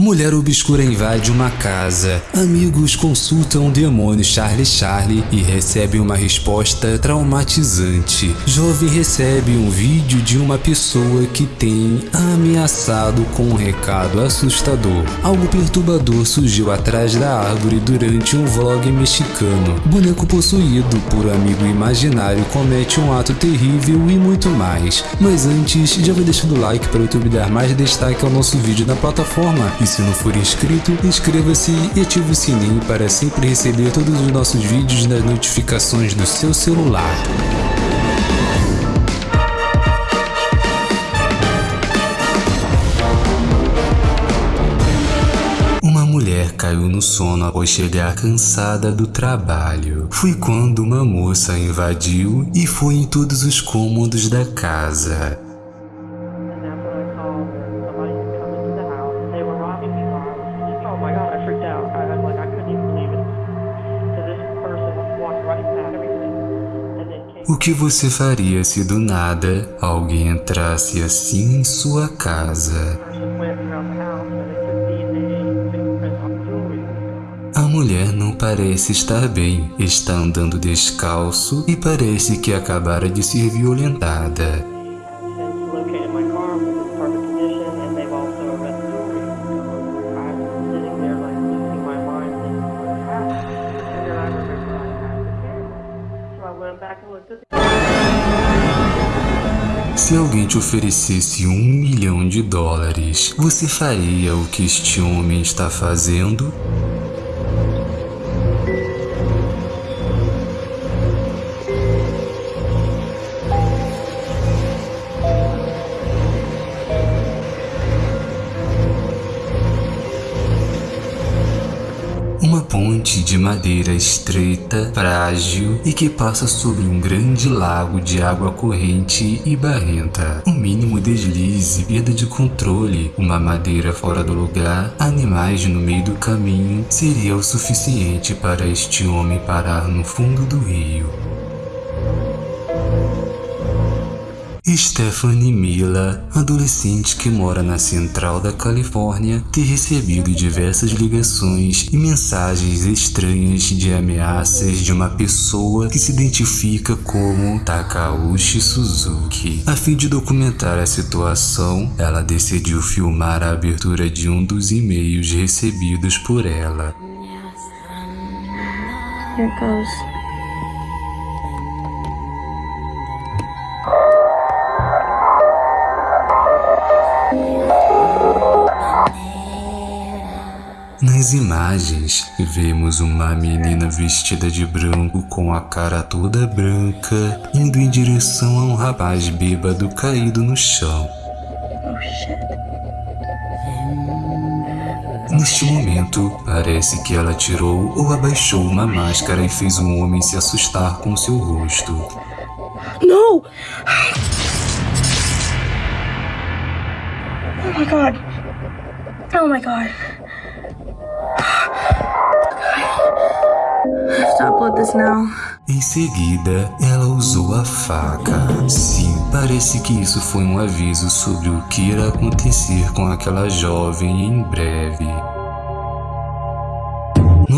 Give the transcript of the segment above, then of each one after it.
Mulher obscura invade uma casa. Amigos consultam o demônio Charlie Charlie e recebem uma resposta traumatizante. Jovem recebe um vídeo de uma pessoa que tem ameaçado com um recado assustador. Algo perturbador surgiu atrás da árvore durante um vlog mexicano. Boneco possuído por amigo imaginário comete um ato terrível e muito mais. Mas antes, já vai deixando o like para o YouTube dar mais destaque ao nosso vídeo na plataforma se não for inscrito, inscreva-se e ative o sininho para sempre receber todos os nossos vídeos nas notificações do seu celular. Uma mulher caiu no sono após chegar cansada do trabalho. Foi quando uma moça invadiu e foi em todos os cômodos da casa. O que você faria se do nada alguém entrasse assim em sua casa? A mulher não parece estar bem, está andando descalço e parece que acabara de ser violentada. Oferecesse um milhão de dólares, você faria o que este homem está fazendo? Madeira estreita, frágil e que passa sobre um grande lago de água corrente e barrenta. Um mínimo deslize, perda de controle, uma madeira fora do lugar, animais no meio do caminho seria o suficiente para este homem parar no fundo do rio. Stephanie Mila, adolescente que mora na central da Califórnia, ter recebido diversas ligações e mensagens estranhas de ameaças de uma pessoa que se identifica como Takauchi Suzuki. A fim de documentar a situação, ela decidiu filmar a abertura de um dos e-mails recebidos por ela. Here goes. Nas imagens, vemos uma menina vestida de branco com a cara toda branca indo em direção a um rapaz bêbado caído no chão. Neste momento, parece que ela tirou ou abaixou uma máscara e fez um homem se assustar com seu rosto. No! Oh my god. Oh my god. Em seguida, ela usou a faca. Sim, parece que isso foi um aviso sobre o que irá acontecer com aquela jovem em breve.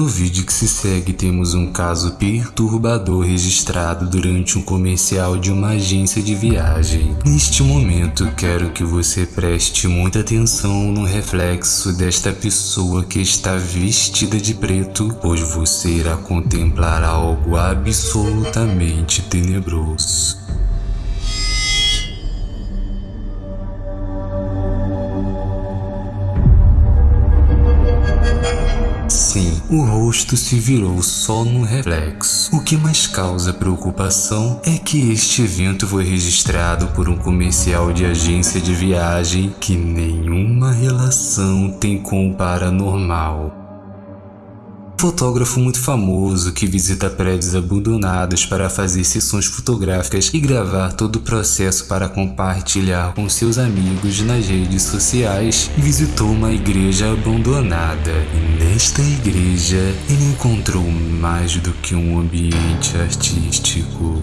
No vídeo que se segue temos um caso perturbador registrado durante um comercial de uma agência de viagem. Neste momento quero que você preste muita atenção no reflexo desta pessoa que está vestida de preto, pois você irá contemplar algo absolutamente tenebroso. O rosto se virou só no reflexo. O que mais causa preocupação é que este evento foi registrado por um comercial de agência de viagem que nenhuma relação tem com o paranormal fotógrafo muito famoso que visita prédios abandonados para fazer sessões fotográficas e gravar todo o processo para compartilhar com seus amigos nas redes sociais, visitou uma igreja abandonada. E nesta igreja, ele encontrou mais do que um ambiente artístico.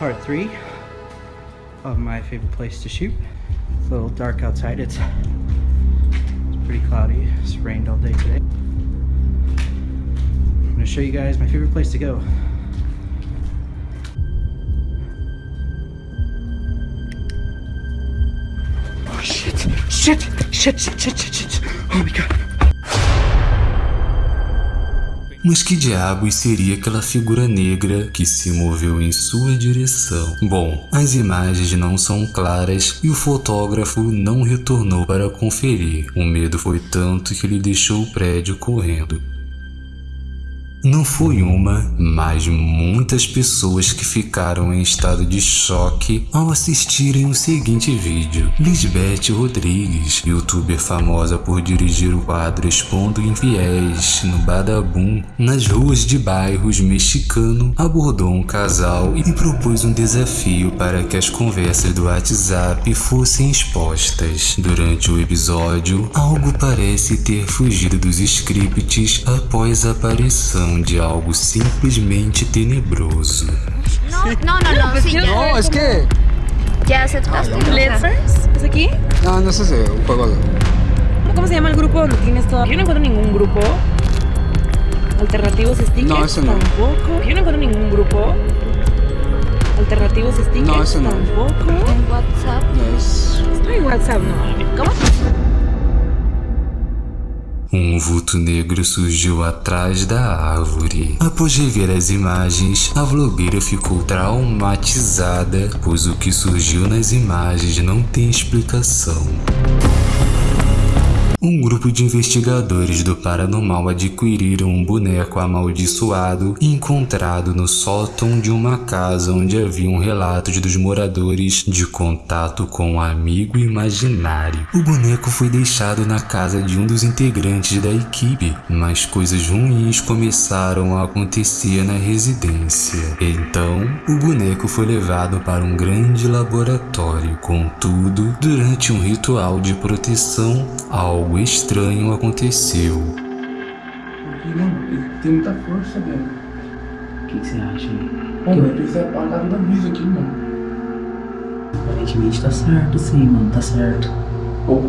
Part 3 of my favorite place to shoot. It's a little dark outside. It's, pretty cloudy. It's rained all day today. I'm gonna show you guys my favorite place to go. Oh shit! Shit! Shit! Shit! Shit! Shit! Oh my god! Mas que diabos seria aquela figura negra que se moveu em sua direção? Bom, as imagens não são claras e o fotógrafo não retornou para conferir. O medo foi tanto que ele deixou o prédio correndo. Não foi uma, mas muitas pessoas que ficaram em estado de choque ao assistirem o seguinte vídeo. Lisbeth Rodrigues, youtuber famosa por dirigir o quadro Expondo Infiéis no Badabum, nas ruas de bairros mexicano, abordou um casal e propôs um desafio para que as conversas do WhatsApp fossem expostas. Durante o episódio, algo parece ter fugido dos scripts após a aparição de algo simplesmente tenebroso. No, no, no, no, sí, ya. No, es que. Ya aceptaste. Let's first. ¿Es aquí? No, no es ese, un juego. ¿Cómo se llama el grupo donde tienes todo? Yo no encuentro ningún grupo. Alternativos stickers. No, ese no. Tampoco. Yo no encuentro ningún grupo. Alternativos stickers. No, ese no. Tampoco. En WhatsApp. No es. Está en WhatsApp, no. ¿Cómo? Um vulto negro surgiu atrás da árvore. Após rever as imagens, a vlogueira ficou traumatizada, pois o que surgiu nas imagens não tem explicação. Um grupo de investigadores do paranormal adquiriram um boneco amaldiçoado encontrado no sótão de uma casa onde haviam relatos dos moradores de contato com um amigo imaginário. O boneco foi deixado na casa de um dos integrantes da equipe, mas coisas ruins começaram a acontecer na residência. Então, o boneco foi levado para um grande laboratório. Contudo, durante um ritual de proteção, algo estranho aconteceu. Mano, ele tem muita força, velho. O que, que você acha aí? Mano, vai precisar apagar toda a luz aqui, mano. Aparentemente tá certo sim, mano, tá certo. Pô,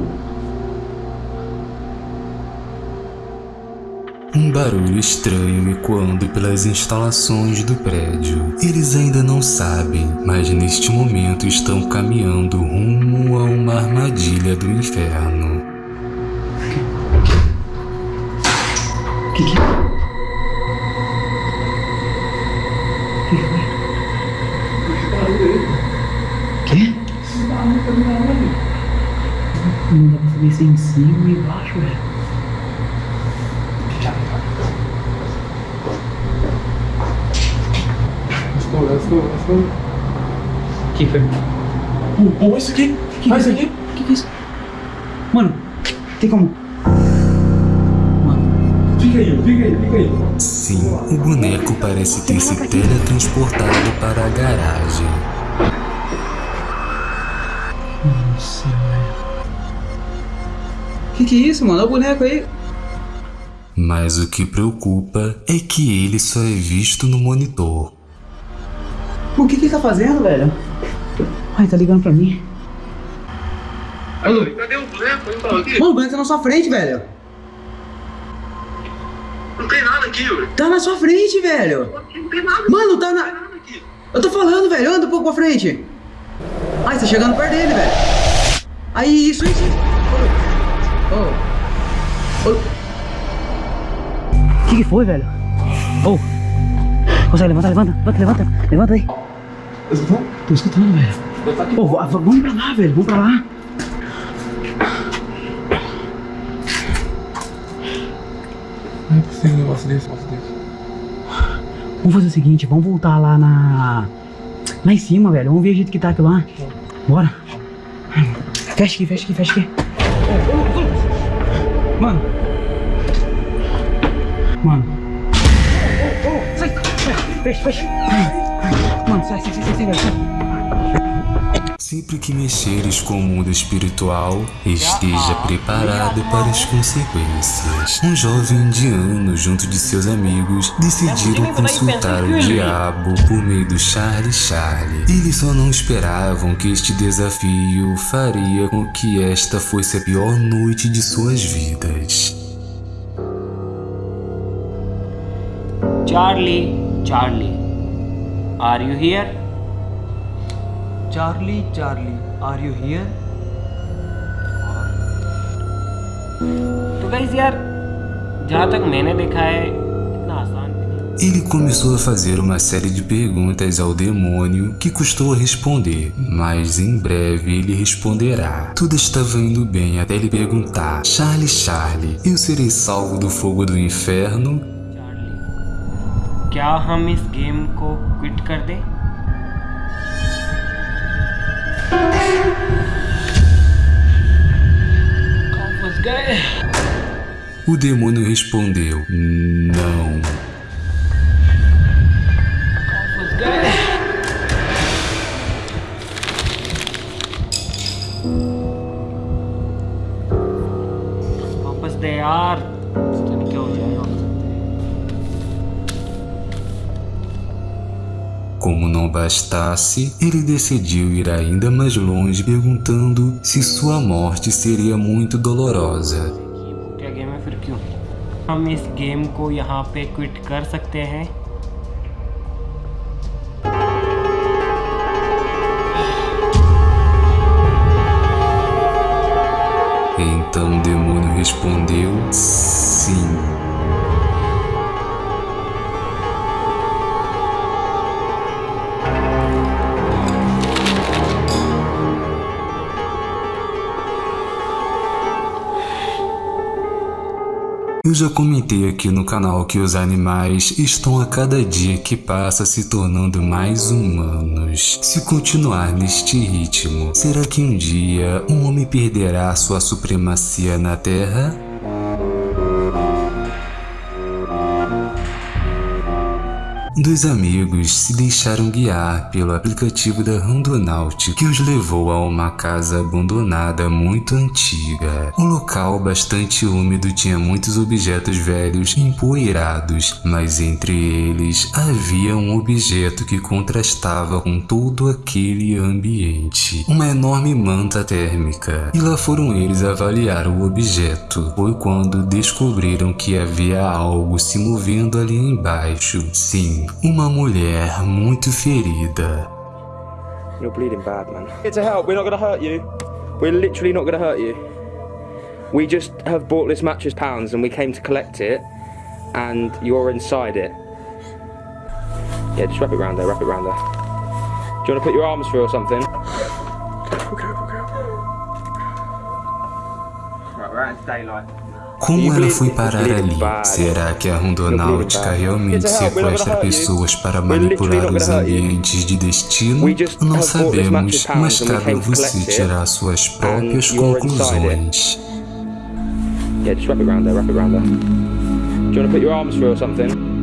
Um barulho estranho ecoando pelas instalações do prédio. Eles ainda não sabem, mas neste momento estão caminhando rumo a uma armadilha do inferno. Que que que? Não dá pra saber se é em cima ou embaixo, velho. let's go. O que foi? Pô, isso aqui. Faz isso aqui. O que que é isso? Mano, tem como? Sim, o boneco parece ter se teletransportado para a garagem. nossa, velho. Que que é isso, mano? Olha o boneco aí. Mas o que preocupa é que ele só é visto no monitor. O que que ele tá fazendo, velho? Ai, tá ligando pra mim. Alô, cadê o boneco? Mano, o boneco tá na sua frente, velho. Não tem nada aqui, velho. Tá na sua frente, velho. Não tem nada. Mano, tá na... Não tem nada aqui. Eu tô falando, velho. Anda um pouco pra frente. Ai, você tá chegando perto dele, velho. Aí, isso, isso. Oh. Oh. O que que foi, velho? Oh. Consegue levantar, levanta, levanta, levanta. Levanta aí. Tô escutando, velho. Oh, va- va- vamos pra lá, velho. Vamos pra lá. Possível um negócio desse, negócio desse. Vamos fazer o seguinte, vamos voltar lá na... Lá em cima, velho. Vamos ver o jeito que tá aquilo lá. Bora. Fecha aqui, fecha aqui, fecha aqui. Mano. Mano. Sai, fecha, fecha. Mano, sai, sai, sai, sai, sai, sai. Sempre que mexeres com o mundo espiritual, esteja preparado para as consequências. Um jovem indiano, junto de seus amigos, decidiram consultar o diabo por meio do Charlie Charlie. Eles só não esperavam que este desafio faria com que esta fosse a pior noite de suas vidas. Charlie, Charlie, are you here? Charlie, Charlie, are you here? तो guys यार जहाँ तक मैंने देखा है इतना आसान भी नहीं Ele começou a fazer uma série de perguntas ao demônio que custou a responder, mas em breve ele responderá. Tudo estava indo bem até ele perguntar: Charlie, Charlie, eu serei salvo do fogo do inferno? Charlie क्या हम इस game को क्विट कर दें O demônio respondeu: Não. Como não bastasse, ele decidiu ir ainda mais longe perguntando se sua morte seria muito dolorosa. ये वो क्या गेम है फिर क्यों हम इस गेम को यहाँ पे क्विट कर सकते हैं Então o demônio respondeu: Sim. Eu já comentei aqui no canal que os animais estão a cada dia que passa se tornando mais humanos. Se continuar neste ritmo, será que um dia um homem perderá sua supremacia na Terra? Dois amigos se deixaram guiar pelo aplicativo da Randonaut que os levou a uma casa abandonada muito antiga. O local bastante úmido tinha muitos objetos velhos empoeirados, mas entre eles havia um objeto que contrastava com todo aquele ambiente. Uma enorme manta térmica. E lá foram eles avaliar o objeto. Foi quando descobriram que havia algo se movendo ali embaixo. Sim, uma mulher muito ferida. You're bleeding bad, man. Here to help. We're not gonna hurt you. We're literally not gonna hurt you. We just have bought this mattress pounds and we came to collect it, and you're inside it. Yeah, just wrap it around there. Wrap it around there. Do you want to put your arms through or something? Okay, okay. Right, we're out into daylight. Como ela foi parar ali? Será que a rondonáutica realmente sequestra pessoas para manipular os ambientes de destino? Não sabemos, mas cabe a você tirar suas próprias conclusões. Yeah, just wrap it around there. Wrap it around there. Do you want to put your arms through or something?